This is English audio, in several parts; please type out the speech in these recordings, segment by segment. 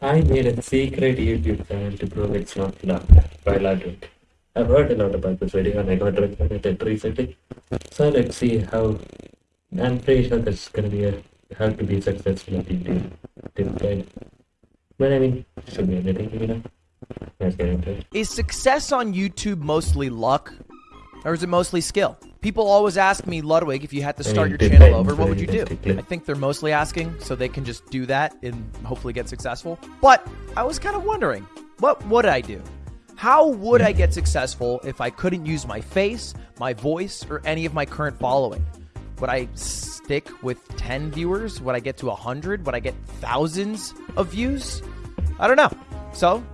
I made a secret YouTube channel to prove it's not luck while I do it. I've heard a lot about this video and I got recommended recently. So let's see how. I'm pretty sure that's gonna be a how to be successful at YouTube. Guide. But I mean, should be anything, you know. Let's get into it. Is success on YouTube mostly luck? Or is it mostly skill? People always ask me, Ludwig, if you had to start your channel over, what would you do? I think they're mostly asking so they can just do that and hopefully get successful. But I was kind of wondering, what would I do? How would I get successful if I couldn't use my face, my voice, or any of my current following? Would I stick with 10 viewers? Would I get to 100? Would I get thousands of views? I don't know. So,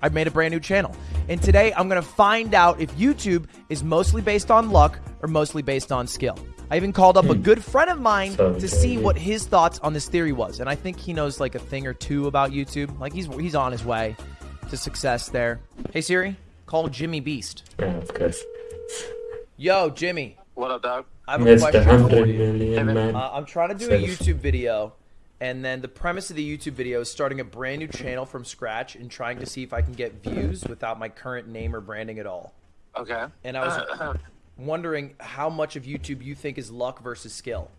I've made a brand new channel. And today I'm going to find out if YouTube is mostly based on luck or mostly based on skill. I even called up a good friend of mine Sounds to see what his thoughts on this theory was. And I think he knows like a thing or two about YouTube. Like he's he's on his way to success there. Hey Siri, call Jimmy Beast. Yeah, of course. Yo, Jimmy. What up, dog? I have a That's the question for hundred you. million man. Uh, I'm trying to do a YouTube video, and then the premise of the YouTube video is starting a brand new channel from scratch and trying to see if I can get views without my current name or branding at all. Okay. And I was wondering how much of YouTube you think is luck versus skill.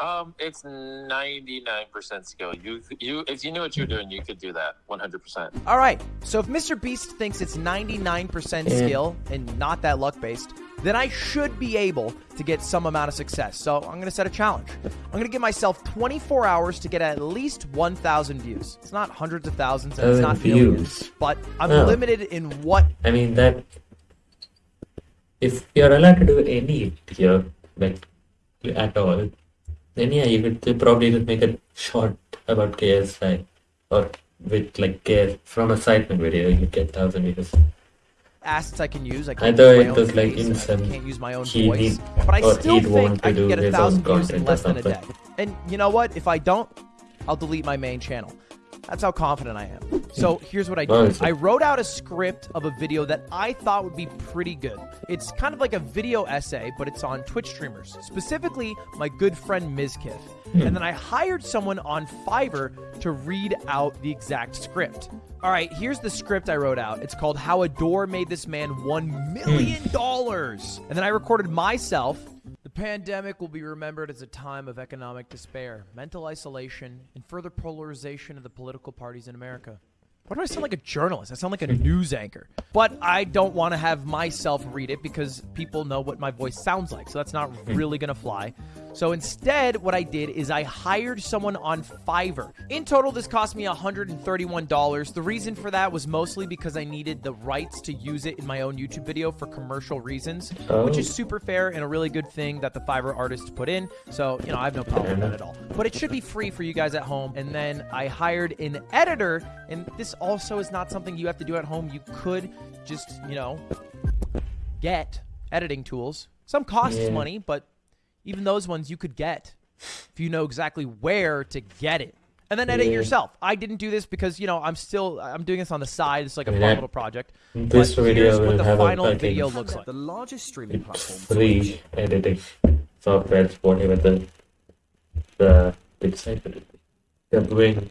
Um, it's ninety nine percent skill. You, you, if you knew what you were doing, you could do that one hundred percent. All right, so if Mr. Beast thinks it's 99% skill and not that luck based, then I should be able to get some amount of success. So I'm going to set a challenge. I'm going to give myself 24 hours to get at least 1,000 views. It's not hundreds of thousands and it's not views. millions, but I'm Oh. limited in what. I mean that if you're allowed to do any here, like at all, then yeah, you could probably just make a short about KSI or with like KS from a Sidemen video, you get thousand views. assets I can use. I I can't thought use it my was own like in I some can't use my own he voice, need- but I still think I can get a thousand views in less than a day. And you know what? If I don't, I'll delete my main channel. That's how confident I am. So here's what I did. I wrote out a script of a video that I thought would be pretty good. It's kind of like a video essay, but it's on Twitch streamers, specifically my good friend Mizkif. Hmm. And then I hired someone on Fiverr to read out the exact script. All right, here's the script I wrote out. It's called How a Door Made This Man $1 hmm. million. And then I recorded myself. The pandemic will be remembered as a time of economic despair, mental isolation, and further polarization of the political parties in America. Why do I sound like a journalist? I sound like a news anchor. But I don't want to have myself read it because people know what my voice sounds like. So that's not really going to fly. So instead, what I did is I hired someone on Fiverr. In total, this cost me $131. The reason for that was mostly because I needed the rights to use it in my own YouTube video for commercial reasons, which is Oh. super fair and a really good thing that the Fiverr artist put in. So, you know, I have no problem with that at all. But it should be free for you guys at home. And then I hired an editor, and this also is not something you have to do at home. You could just, you know, get editing tools. Some costs Yeah. money, but even those ones you could get if you know exactly where to get it. And then edit Yeah. yourself. I didn't do this because, you know, I'm still I'm doing this on the side. It's like a mean, fun little project. This but video here's what will the have a final video looks like. The largest streaming It's platform, free editing software, whatever the the big site will be. They're doing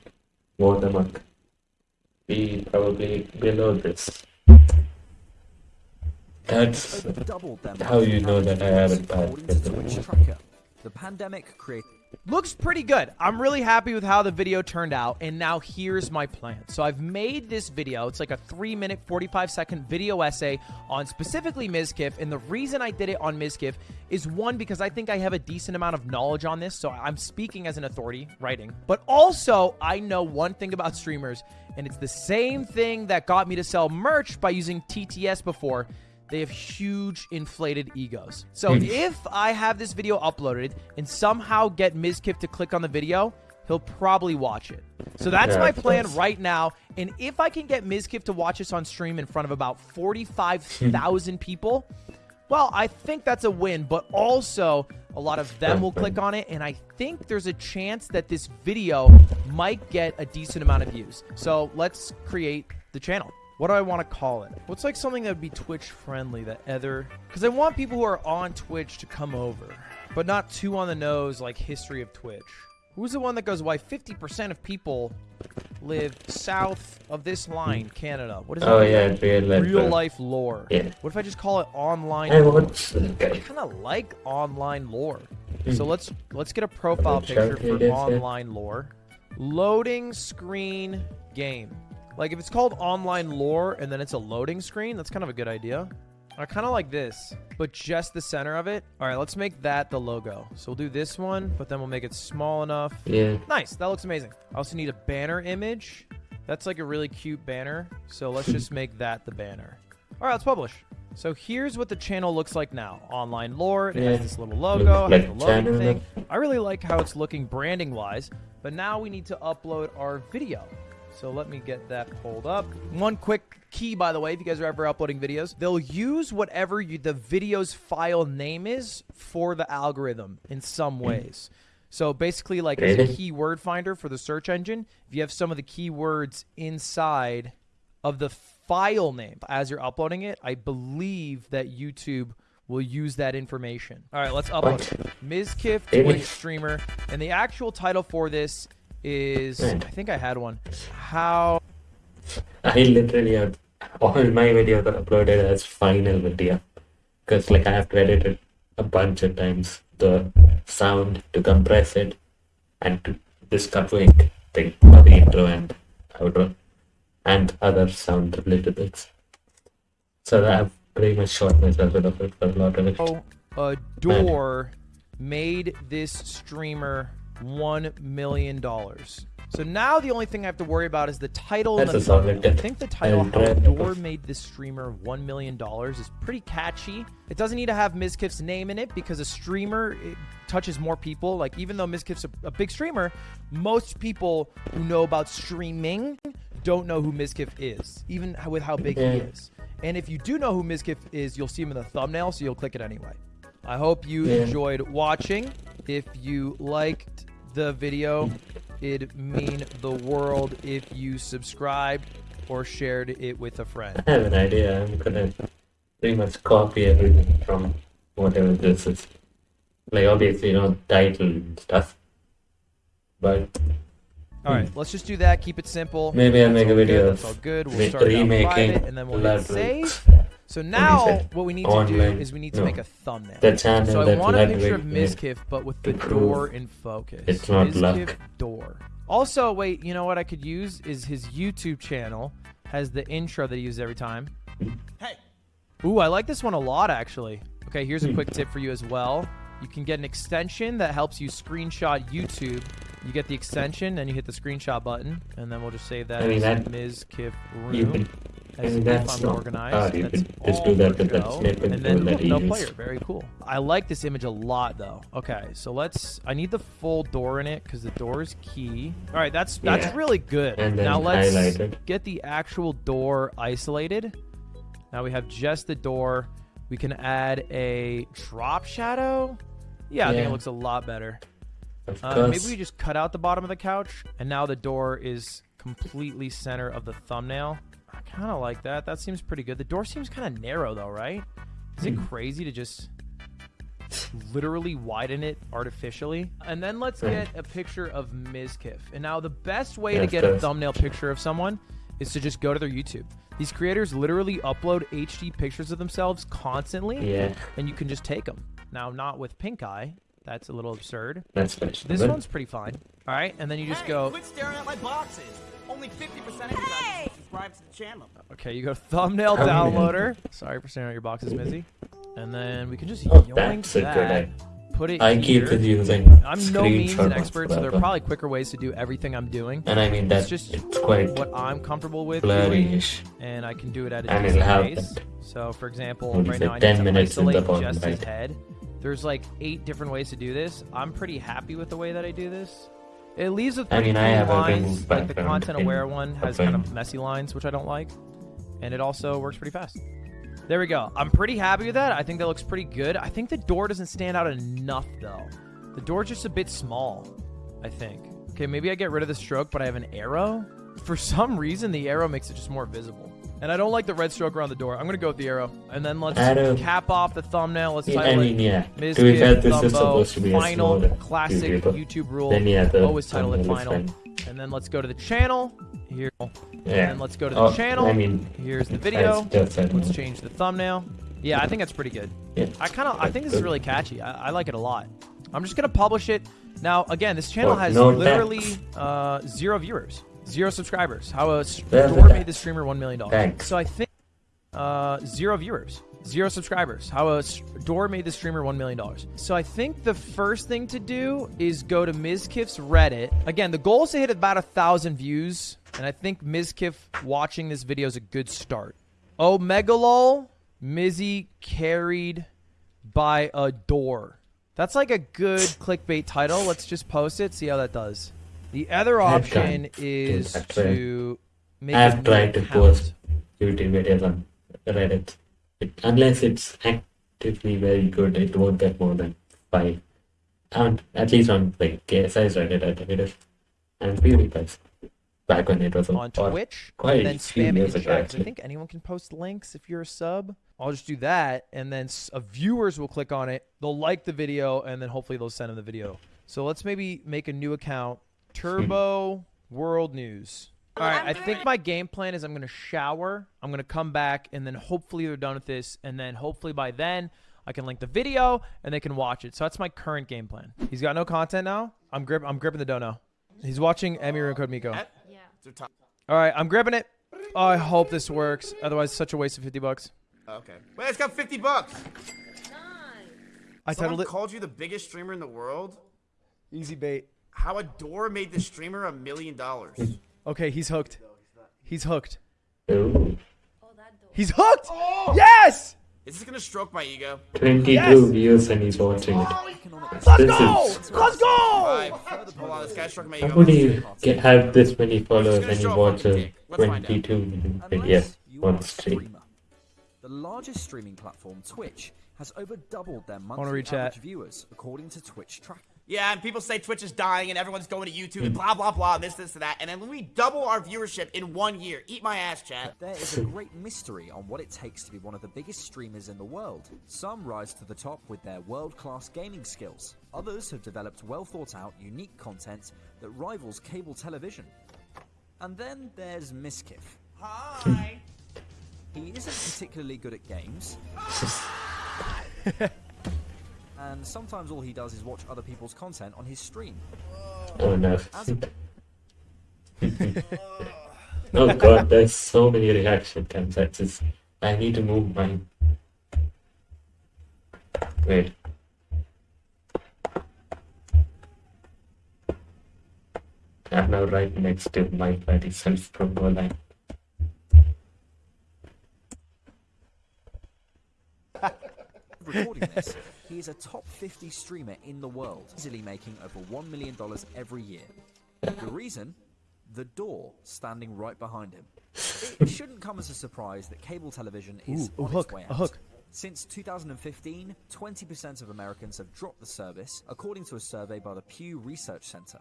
watermark. Be probably below this. That's how you know that I haven't passed. The pandemic created Looks pretty good. I'm really happy with how the video turned out, and now here's my plan. So I've made this video. It's like a 3 minute, 45 second video essay on specifically Mizkif, and the reason I did it on Mizkif is one, because I think I have a decent amount of knowledge on this, so I'm speaking as an authority, writing. But also, I know one thing about streamers, and it's the same thing that got me to sell merch by using TTS before. They have huge inflated egos. So hmm. if I have this video uploaded and somehow get Mizkif to click on the video, he'll probably watch it. So that's Yeah, my plan course. right now. And if I can get Mizkif to watch this on stream in front of about 45,000 hmm. people, well, I think that's a win, but also a lot of them will click on it, and I think there's a chance that this video might get a decent amount of views. So let's create the channel. What do I want to call it? What's like something that would be Twitch friendly that other? Because I want people who are on Twitch to come over, but not too on the nose like history of Twitch. Who's the one that goes, why 50% of people live south of this line, Canada? What is that? Oh yeah, real life. Real life lore. Yeah. What if I just call it online I lore? watched that I kind of like online lore. Hmm. So let's let's get a profile picture for online lore. Loading screen game. Like if it's called online lore and then it's a loading screen, that's kind of a good idea. I kind of like this, but just the center of it. All right, let's make that the logo. So we'll do this one, but then we'll make it small enough. Yeah. Nice. That looks amazing. I also need a banner image. That's like a really cute banner. So let's just make that the banner. All right, let's publish. So here's what the channel looks like now. Online lore. It Yeah. has this little logo. Looks has the loading channel thing. I really like how it's looking branding wise. But now we need to upload our video. So let me get that pulled up. One quick key, by the way, if you guys are ever uploading videos, they'll use whatever you, the video's file name is for the algorithm in some hmm. ways. So basically, like as a keyword finder for the search engine, if you have some of the keywords inside of the file name as you're uploading it, I believe that YouTube will use that information. All right, let's upload it. Really? Twitch streamer, and the actual title for this is. I think I had one. How I literally have all my videos are uploaded as final video. Because like I have to edit it a bunch of times. The sound to compress it and to this cutting thing for the intro and outro and other sound related bits. So that I've pretty much shot myself with of it for a lot of it. Oh, a door made this streamer one million dollars. So now the only thing I have to worry about is the title and the thumbnail. I think the title "How try a it. Door Made This Streamer One Million Dollars" is pretty catchy. It doesn't need to have Mizkif's name in it because a streamer it touches more people. Like even though Mizkif's a, a big streamer, most people who know about streaming don't know who Mizkif is, even with how big he is. And if you do know who Mizkif is, you'll see him in the thumbnail, so you'll click it anyway. I hope you Yeah. enjoyed watching. If you liked the video, it'd mean the world if you subscribed or shared it with a friend. I have an idea. I'm gonna pretty much copy everything from whatever this is. Like obviously, you know, title and stuff. But All right, let's just do that. Keep it simple. Maybe I'll make a video good. That's all good. We'll start remaking private, and then we'll save. So now, what we need to do is we need to no. make a thumbnail. the channel So I that want a picture of made. Mizkif, but with the to prove door in focus. it's not Mizkif luck. door. Also, wait, you know what I could use is his YouTube channel has the intro that he uses every time. Hey, Ooh, I like this one a lot actually. Okay, here's a Hmm. quick tip for you as well. You can get an extension that helps you screenshot YouTube. You get the extension, and you hit the screenshot button, and then we'll just save that I mean, as that- Mizkif You room. As if that's I'm not organized. You That's can just do that with that snippet And then that no player. Very cool. I like this image a lot, though. Okay, so let's. I need the full door in it because the door is key. All right, that's that's Yeah. really good. And then now let's highlighted. get the actual door isolated. Now we have just the door. We can add a drop shadow. Yeah, I think it looks a lot better. Uh, maybe we just cut out the bottom of the couch, and now the door is completely center of the thumbnail. I kind of like that. That seems pretty good. The door seems kind of narrow, though, right? Is it Hmm. crazy to just literally widen it artificially? And then let's Hmm. get a picture of Mizkif. And now the best way Yeah, to get a thumbnail picture of someone is to just go to their YouTube. These creators literally upload HD pictures of themselves constantly, Yeah, and you can just take them. Now, not with pink eye. That's a little absurd. that's questionable. This one's pretty fine. All right, and then you just hey, go. quit staring at my boxes. Only 50% of you guys subscribe to the channel. Okay, you go thumbnail Oh, yeah. downloader. Sorry for staring at your boxes, Mizzy. And then we can just Oh, yoink that's a good that. Put it I here. keep using. I'm no means an expert, so there are probably quicker ways to do everything I'm doing. And I mean It's that just it's quite what I'm comfortable with doing, and I can do it at a And decent pace. So, for example, What is right it, now I 10 need to minutes in the isolate bottom just his head. There's like eight different ways to do this. I'm pretty happy with the way that I do this. It leaves with I pretty mean, I clean have lines. Like the content-aware one has kind of messy lines, which I don't like, and it also works pretty fast. There we go. I'm pretty happy with that. I think that looks pretty good. I think the door doesn't stand out enough though. The door's just a bit small. I think. Okay, maybe I get rid of the stroke, but I have an arrow. For some reason, the arrow makes it just more visible. And I don't like the red stroke around the door. I'm gonna go with the arrow. And then let's cap off the thumbnail. Let's Yeah, I title mean, it yeah. Ms. To be fair, Kid this is supposed to be final classic YouTuber. YouTube rule. Then yeah, the Always title it final. And then let's go to the channel. Here. Yeah. And then let's go to the Oh, channel. I mean, Here's the video. has just that Let's change the thumbnail. Yeah, I think that's pretty good. Yeah. I kind of, I think this is really catchy. I, I like it a lot. I'm just gonna publish it now. Again, this channel has no literally uh, zero viewers, zero subscribers. How a door made the streamer one million dollars. So I think uh, zero viewers, zero subscribers. How a door made the streamer one million dollars. So I think the first thing to do is go to Mizkif's Reddit. Again, the goal is to hit about a thousand views, and I think Ms. Kiff watching this video is a good start. Oh, Megalol, Mizzy carried by a door. That's like a good clickbait title. Let's just post it, see how that does. The other option is to make a I've tried to post YouTube videos on Reddit. It, unless it's actively very good, it won't get more than five. And at least on like KSI's Reddit, I think it is. And PewDiePie's. Back when it was on Twitch quite and then a few spam it in chat. I think anyone can post links if you're a sub. I'll just do that, and then viewers will click on it. They'll like the video, and then hopefully they'll send them the video. So let's maybe make a new account. Turbo hmm. World News. All right, I think my game plan is I'm gonna shower. I'm gonna come back, and then hopefully they're done with this, and then hopefully by then I can link the video and they can watch it. So that's my current game plan. He's got no content now. I'm grip. I'm gripping the dono. He's watching Emir and Code Miko. Yeah. All right, I'm gripping it. Oh, I hope this works. Otherwise, such a waste of 50 bucks. Oh, okay. Wait, it's got 50 bucks. I Someone titled it called you the biggest streamer in the world. Easy Bait. How a door made the streamer a million dollars. Okay, he's hooked. He's hooked. Oh, he's hooked. Oh! Yes. Is this gonna stroke my ego? 22 Yes! views and he's watching it. Let's This go. is- Let's go. Five. Hold on, this guy's stroking my ego. How would you get, have this many followers and you show up watch on a kick. Let's find out. 22 million video you are on a stream? The largest streaming platform, Twitch, has over doubled their monthly read chat? average viewers, according to Twitch track. Yeah, and people say Twitch is dying and everyone's going to YouTube and blah blah blah, and this, this, and that. And then when we double our viewership in one year, eat my ass, chat. There is a great mystery on what it takes to be one of the biggest streamers in the world. Some rise to the top with their world class gaming skills. Others have developed well thought out, unique content that rivals cable television. And then there's Mizkif. Hi. He isn't particularly good at games. and sometimes all he does is watch other people's content on his stream. Oh no. Oh god, there's so many reaction just. I need to move mine. Wait. I'm now right next to my buddy self promo line. recording this, he is a top 50 streamer in the world, easily making over $1 million every year. The reason? The door standing right behind him. It shouldn't come as a surprise that cable television is Ooh, a on hook, its way a out. hook. Since 2015, 20% of Americans have dropped the service, according to a survey by the Pew Research Center.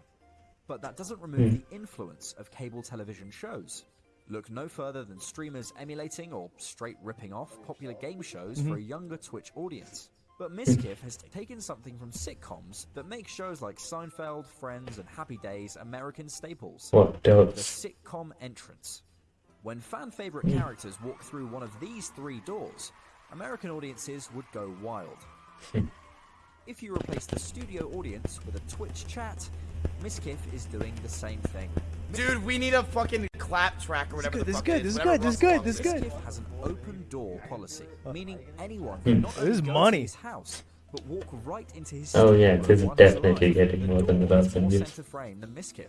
But that doesn't remove hmm. the influence of cable television shows. Look no further than streamers emulating or straight ripping off popular game shows for mm-hmm. a younger Twitch audience. But Mizkif has taken something from sitcoms that makes shows like Seinfeld, Friends, and Happy Days American staples What the does? sitcom entrance. When fan favorite hmm. characters walk through one of these three doors, American audiences would go wild. Hmm. if you replace the studio audience with a Twitch chat, Mizkif is doing the same thing. Dude, we need a fucking clap track or whatever good, the this is good, this is good, this is good, this is good. Mizkif has an open door policy, meaning anyone can not This is money. his house, but walk right into his Oh, yeah, this is definitely getting more than door a thousand views. frame than Mizkif.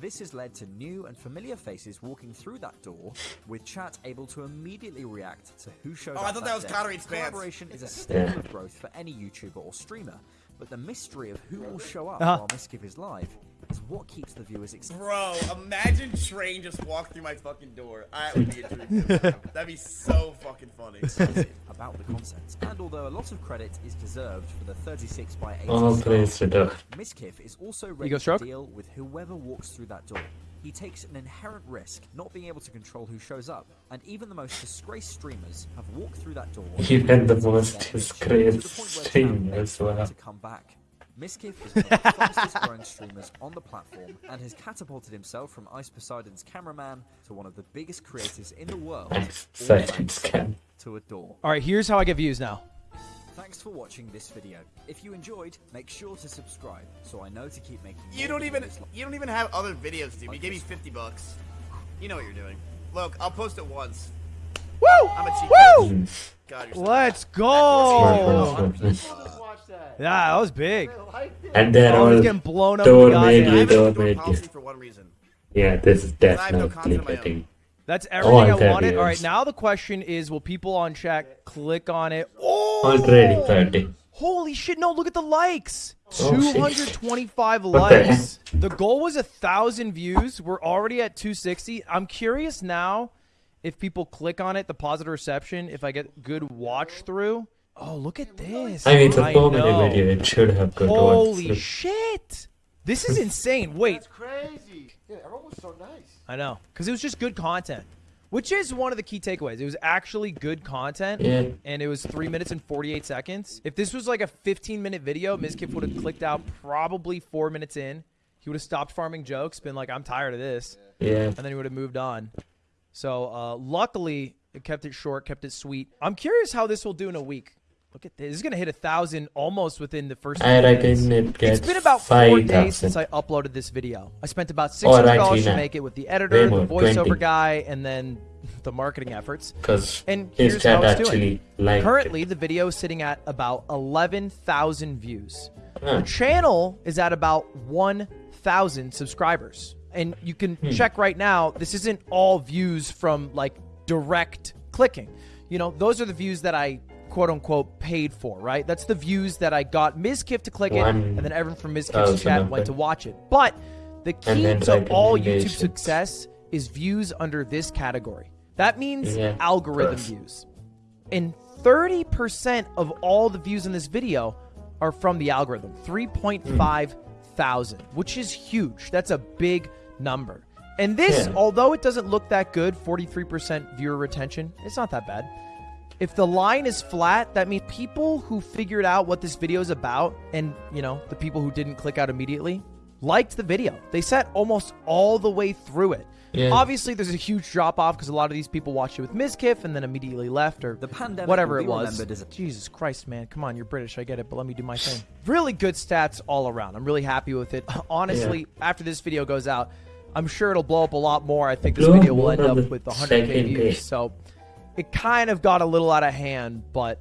This has led to new and familiar faces walking through that door, with chat able to immediately react to who showed Oh, up I thought that was day. Connery Collaboration is a staple Yeah. of growth for any YouTuber or streamer, but the mystery of who will show up Uh-huh. while Mizkif is live is what keeps the viewers excited. Bro, imagine Train just walked through my fucking door. That would be a dream. That'd be so fucking funny. about the concept, And although a lot of credit is deserved for the 36 by 80 All style, praise to the. Mizkif is also ready to deal with whoever walks through that door. He takes an inherent risk not being able to control who shows up, and even the most disgraced streamers have walked through that door. Even the most disgraced to the point where it's now streamers, begging them wow. to come back. Mizkif is one of the fastest growing streamers on the platform and has catapulted himself from Ice Poseidon's cameraman to one of the biggest creators in the world. I'm all such a thanks to adore. All right, here's how I get views now. Thanks for watching this video. If you enjoyed, make sure to subscribe so I know to keep making You don't even like- you don't even have other videos, dude. You Like gave me 50 bucks. You know what you're doing. Look, I'll post it once. Woo! I'm a cheat Woo! God, Let's go! Smart, smart. Yeah, that was big. And they're I was all getting blown up. don't make goddamn- I it. don't make policy it. for one reason. Yeah, this is I have no definitely content of my betting. That's everything I wanted. All right, now the question is: Will people on chat click on it? Oh! Already 30. Holy shit! No, look at the likes. Oh, shit. 225 the likes. The goal was a thousand views. We're already at 260. I'm curious now if people click on it, the positive reception. If I get good watch through. Oh, look at this. I mean, it's a I four minute video. It should have good Holy watch. shit! This is insane. Wait, That's crazy. Yeah, everyone was so nice. I know, because it was just good content, which is one of the key takeaways. It was actually good content, Yeah. and it was three minutes and 48 seconds. If this was like a 15 minute video, Mizkif would have clicked out probably four minutes in. He would have stopped farming jokes, been like, "I'm tired of this," Yeah. and then he would have moved on. So uh, luckily, it kept it short, kept it sweet. I'm curious how this will do in a week. Look at this. This is gonna hit a thousand almost within the first. I reckon it gets It's been about four days 5,000. since I uploaded this video. I spent about Oh, six hundred dollars actually to make it with the editor, the voiceover 20. guy, and then the marketing efforts. Because And here's how it's doing. Currently, it. the video is sitting at about eleven thousand views. Huh. The channel is at about one thousand subscribers, and you can Hmm. check right now. This isn't all views from like direct clicking. You know, those are the views that I quote unquote paid for, right? That's the views that I got Mizkif to click it, and then everyone from Mizkif's thousand chat went to watch it. But the key to all YouTube success is views under this category. That means Yeah, algorithm views. And 30% of all the views in this video are from the algorithm 3.5 thousand, which is huge. That's a big number. And this, Yeah. although it doesn't look that good 43% viewer retention, it's not that bad. If the line is flat, that means people who figured out what this video is about and, you know, the people who didn't click out immediately liked the video. They sat almost all the way through it. Yeah. Obviously, there's a huge drop off because a lot of these people watched it with Mizkif and then immediately left or The pandemic whatever it was. remembered as a- Jesus Christ, man. Come on, you're British. I get it, but let me do my thing. Really good stats all around. I'm really happy with it. Honestly, after this video goes out, I'm sure it'll blow up a lot more. I think this video will end up with 100k views. So it kind of got a little out of hand, but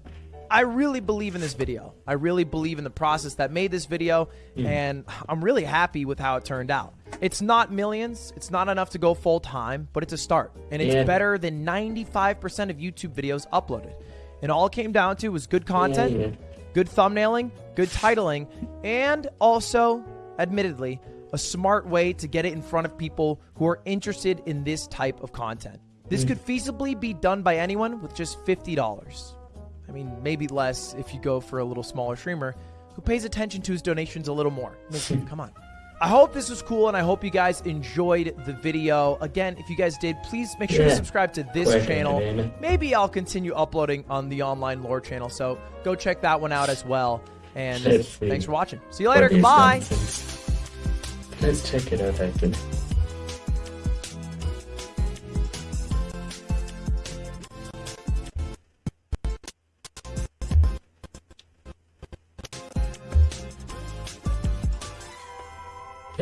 I really believe in this video. I really believe in the process that made this video, Hmm. and I'm really happy with how it turned out. It's not millions, it's not enough to go full time, but it's a start, and it's Yeah. better than 95% of YouTube videos uploaded. And all it came down to was good content, yeah. good thumbnailing, good titling, and also, admittedly, a smart way to get it in front of people who are interested in this type of content. This could feasibly be done by anyone with just $50. I mean, maybe less if you go for a little smaller streamer who pays attention to his donations a little more. Come on. I hope this was cool and I hope you guys enjoyed the video. Again, if you guys did, please make sure to subscribe to this channel. Maybe I'll continue uploading on the online lore channel, so go check that one out as well. And thanks for watching. See you later. What is Goodbye. nonsense? Let's check it out.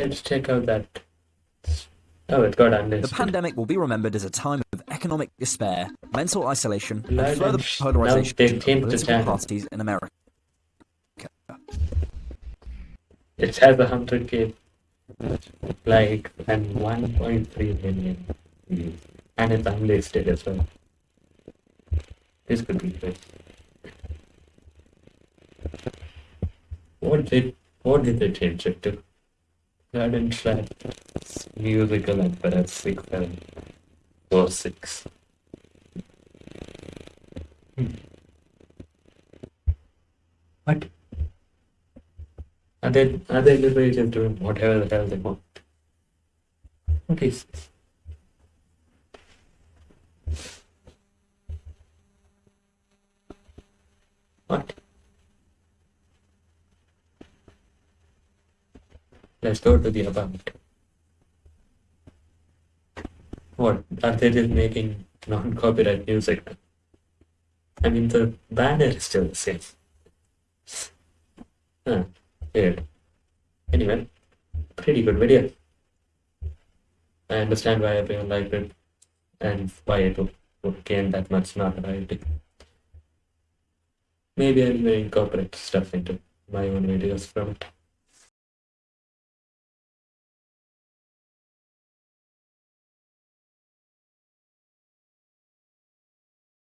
Let's check out that. Oh, it got The pandemic will be remembered as a time of economic despair, mental isolation, and Blood further and polarization of political parties in America. It has a hundred k, like, and 1.3 million views, and it's unlisted as well. This could be good. What did what did they change it to? Garden Trap, musical and perhaps six seven or six. Hmm. What? Are they are they just doing whatever the hell they want? What is this? What? Let's go to the about. What? Are they just making non-copyright music? I mean, the banner is still the same. Huh, weird. Anyway, pretty good video. I understand why everyone liked it and why it would- gain that much notoriety. Maybe I'll incorporate stuff into my own videos from it.